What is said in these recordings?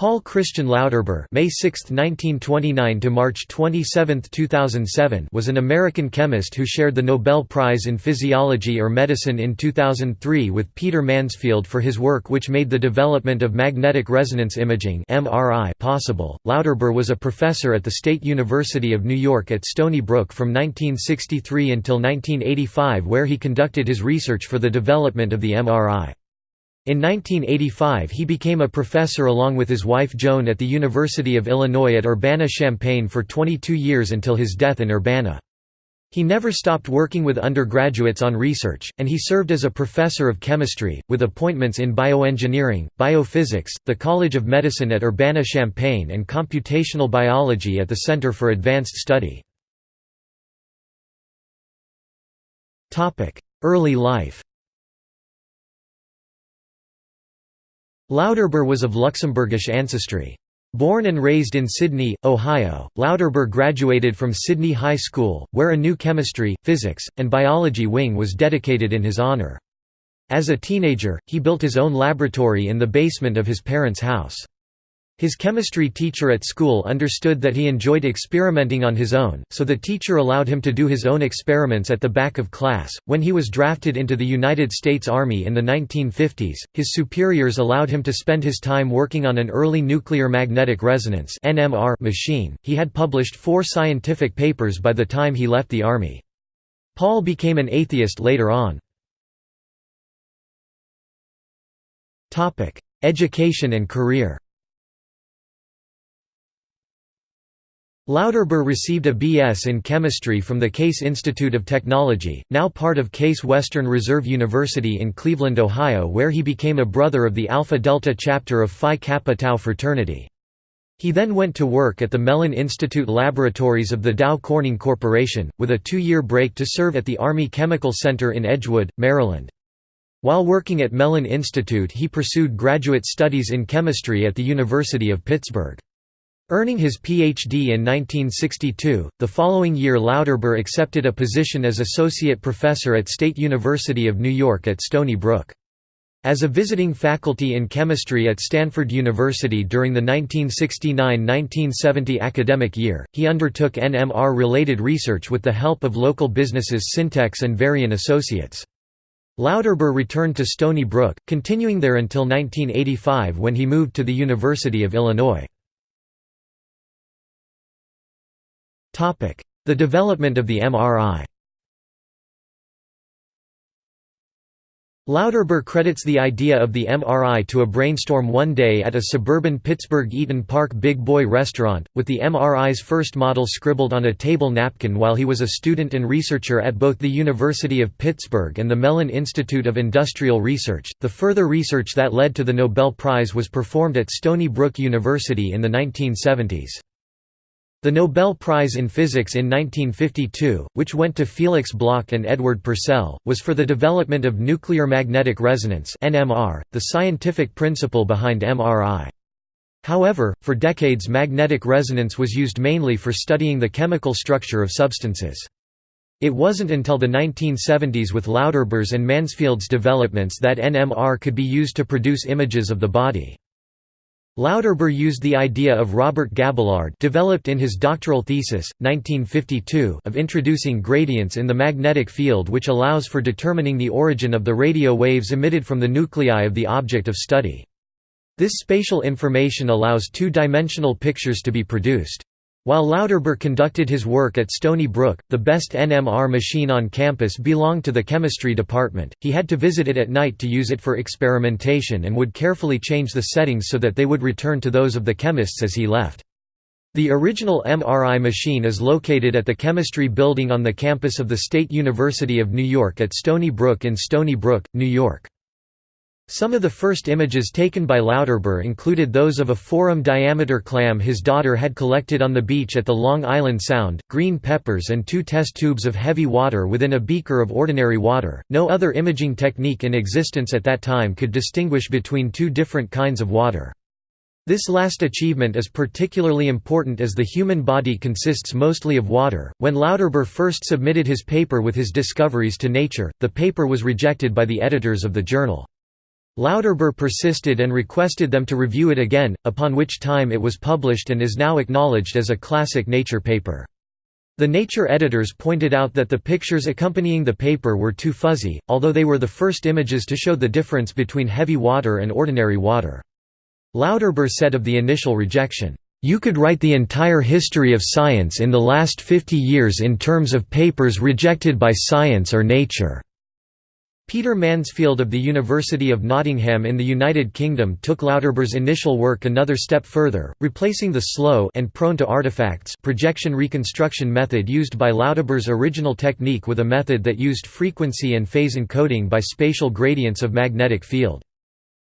Paul Christian Lauterbur May 6, 1929 to March 27, 2007 was an American chemist who shared the Nobel Prize in Physiology or Medicine in 2003 with Peter Mansfield for his work which made the development of magnetic resonance imaging (MRI) possible. Lauterbur was a professor at the State University of New York at Stony Brook from 1963 until 1985 where he conducted his research for the development of the MRI. In 1985 he became a professor along with his wife Joan at the University of Illinois at Urbana-Champaign for 22 years until his death in Urbana. He never stopped working with undergraduates on research, and he served as a professor of chemistry, with appointments in bioengineering, biophysics, the College of Medicine at Urbana-Champaign and computational biology at the Center for Advanced Study. Early life Lauterbur was of Luxembourgish ancestry. Born and raised in Sidney, Ohio, Lauterbur graduated from Sidney High School, where a new chemistry, physics, and biology wing was dedicated in his honour. As a teenager, he built his own laboratory in the basement of his parents' house. His chemistry teacher at school understood that he enjoyed experimenting on his own, so the teacher allowed him to do his own experiments at the back of class. When he was drafted into the United States Army in the 1950s, his superiors allowed him to spend his time working on an early nuclear magnetic resonance (NMR) machine. He had published 4 scientific papers by the time he left the army. Paul became an atheist later on. Topic: Education and career. Lauterbur received a B.S. in chemistry from the Case Institute of Technology, now part of Case Western Reserve University in Cleveland, Ohio where he became a brother of the Alpha Delta chapter of Phi Kappa Tau fraternity. He then went to work at the Mellon Institute laboratories of the Dow Corning Corporation, with a two-year break to serve at the Army Chemical Center in Edgewood, Maryland. While working at Mellon Institute he pursued graduate studies in chemistry at the University of Pittsburgh. Earning his Ph.D. in 1962, the following year Lauterbur accepted a position as associate professor at State University of New York at Stony Brook. As a visiting faculty in chemistry at Stanford University during the 1969–1970 academic year, he undertook NMR-related research with the help of local businesses Syntex and Varian Associates. Lauterbur returned to Stony Brook, continuing there until 1985 when he moved to the University of Illinois. The development of the MRI Lauterbur credits the idea of the MRI to a brainstorm one day at a suburban Pittsburgh Eat'n Park Big Boy restaurant, with the MRI's first model scribbled on a table napkin while he was a student and researcher at both the University of Pittsburgh and the Mellon Institute of Industrial Research. The further research that led to the Nobel Prize was performed at Stony Brook University in the 1970s. The Nobel Prize in Physics in 1952, which went to Felix Bloch and Edward Purcell, was for the development of nuclear magnetic resonance (NMR), the scientific principle behind MRI. However, for decades magnetic resonance was used mainly for studying the chemical structure of substances. It wasn't until the 1970s with Lauterbur's and Mansfield's developments that NMR could be used to produce images of the body. Lauterbur used the idea of Robert Gabillard developed in his doctoral thesis, 1952 of introducing gradients in the magnetic field which allows for determining the origin of the radio waves emitted from the nuclei of the object of study. This spatial information allows two-dimensional pictures to be produced. While Lauterbur conducted his work at Stony Brook, the best NMR machine on campus belonged to the chemistry department. He had to visit it at night to use it for experimentation and would carefully change the settings so that they would return to those of the chemists as he left. The original MRI machine is located at the Chemistry Building on the campus of the State University of New York at Stony Brook in Stony Brook, New York. Some of the first images taken by Lauterbur included those of a forum-diameter clam his daughter had collected on the beach at the Long Island Sound, green peppers and two test tubes of heavy water within a beaker of ordinary water. No other imaging technique in existence at that time could distinguish between two different kinds of water. This last achievement is particularly important as the human body consists mostly of water. When Lauterbur first submitted his paper with his discoveries to Nature, the paper was rejected by the editors of the journal. Lauterbur persisted and requested them to review it again, upon which time it was published and is now acknowledged as a classic Nature paper. The Nature editors pointed out that the pictures accompanying the paper were too fuzzy, although they were the first images to show the difference between heavy water and ordinary water. Lauterbur said of the initial rejection, "...you could write the entire history of science in the last 50 years in terms of papers rejected by science or nature." Peter Mansfield of the University of Nottingham in the United Kingdom took Lauterbur's initial work another step further, replacing the slow and prone to artifacts projection reconstruction method used by Lauterbur's original technique with a method that used frequency and phase encoding by spatial gradients of magnetic field.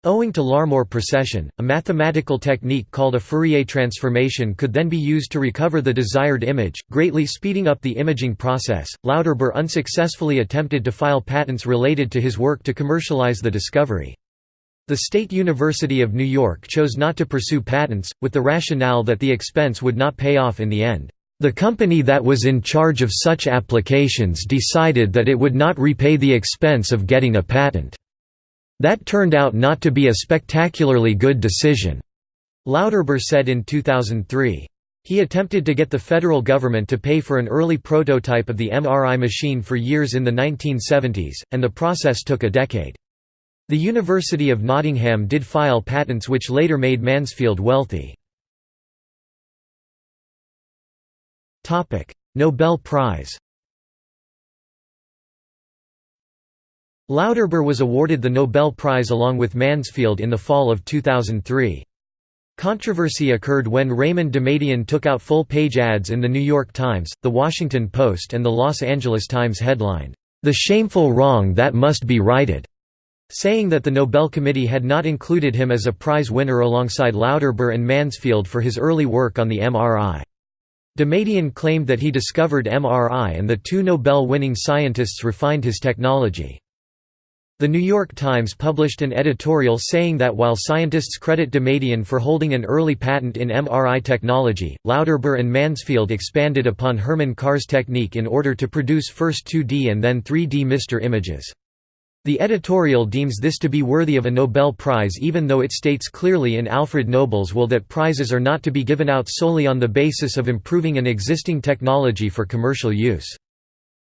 Owing to Larmor precession, a mathematical technique called a Fourier transformation could then be used to recover the desired image, greatly speeding up the imaging process. Lauterbur unsuccessfully attempted to file patents related to his work to commercialize the discovery. The State University of New York chose not to pursue patents, with the rationale that the expense would not pay off in the end. The company that was in charge of such applications decided that it would not repay the expense of getting a patent. That turned out not to be a spectacularly good decision, Lauterbur said in 2003. He attempted to get the federal government to pay for an early prototype of the MRI machine for years in the 1970s, and the process took a decade. The University of Nottingham did file patents which later made Mansfield wealthy. Nobel Prize Lauterbur was awarded the Nobel Prize along with Mansfield in the fall of 2003. Controversy occurred when Raymond Damadian took out full-page ads in The New York Times, The Washington Post and The Los Angeles Times headlined, "'The Shameful Wrong That Must Be Righted' saying that the Nobel Committee had not included him as a prize winner alongside Lauterbur and Mansfield for his early work on the MRI. Damadian claimed that he discovered MRI and the two Nobel-winning scientists refined his technology. The New York Times published an editorial saying that while scientists credit Damadian for holding an early patent in MRI technology, Lauterbur and Mansfield expanded upon Herman Carr's technique in order to produce first 2D and then 3D MR images. The editorial deems this to be worthy of a Nobel Prize even though it states clearly in Alfred Nobel's will that prizes are not to be given out solely on the basis of improving an existing technology for commercial use.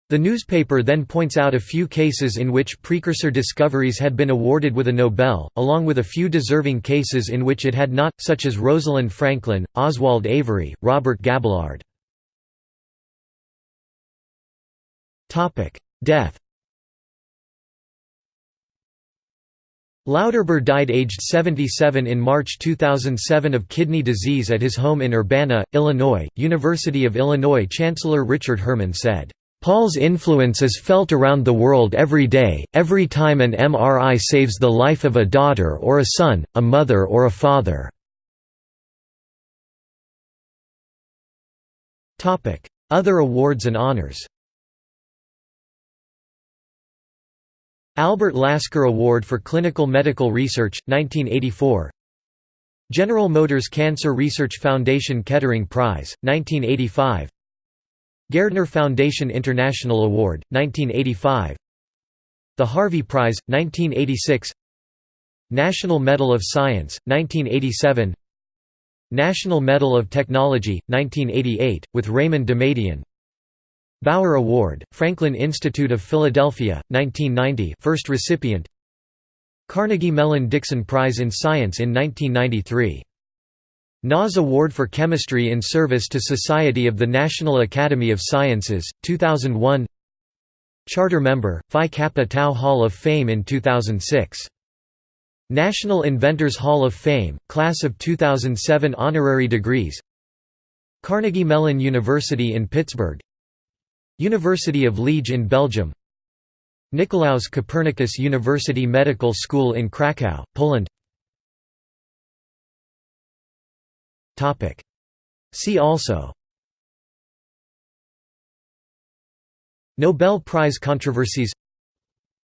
The newspaper then points out a few cases in which precursor discoveries had been awarded with a Nobel, along with a few deserving cases in which it had not, such as Rosalind Franklin, Oswald Avery, Robert Gabillard. Death Lauterbur died aged 77 in March 2007 of kidney disease at his home in Urbana, Illinois. University of Illinois Chancellor Richard Herman said, Paul's influence is felt around the world every day, every time an MRI saves the life of a daughter or a son, a mother or a father. Other awards and honors Albert Lasker Award for Clinical Medical Research, 1984 General Motors Cancer Research Foundation Kettering Prize, 1985 Gairdner Foundation International Award, 1985 The Harvey Prize, 1986 National Medal of Science, 1987 National Medal of Technology, 1988, with Raymond Damadian Bower Award, Franklin Institute of Philadelphia, 1990 first recipient. Carnegie Mellon Dickson Prize in Science in 1993 NAS Award for Chemistry in Service to Society of the National Academy of Sciences, 2001 Charter member, Phi Kappa Tau Hall of Fame in 2006. National Inventors Hall of Fame, Class of 2007 Honorary degrees. Carnegie Mellon University in Pittsburgh. University of Liege in Belgium. Nicolaus Copernicus University Medical School in Kraków, Poland See also. Nobel Prize controversies.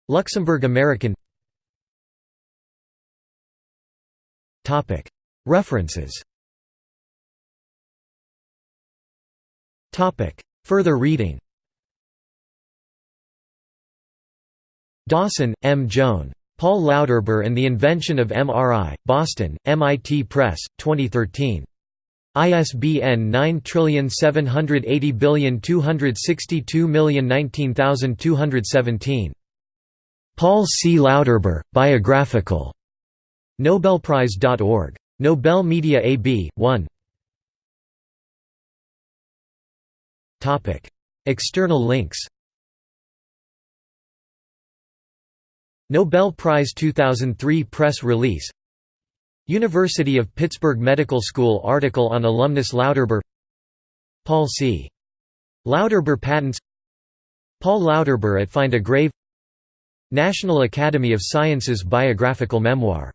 Luxembourg American. References. Further reading. Dawson, M. Joan. Paul Lauterbur and the Invention of MRI, Boston, MIT Press, 2013. ISBN 9780262019217. Paul C. Lauterbur, Biographical. Nobelprize.org. Nobel Media AB, 1 External links Nobel Prize 2003 press release University of Pittsburgh Medical School article on alumnus Lauterbur Paul C. Lauterbur patents. Paul Lauterbur at Find a Grave. National Academy of Sciences biographical memoir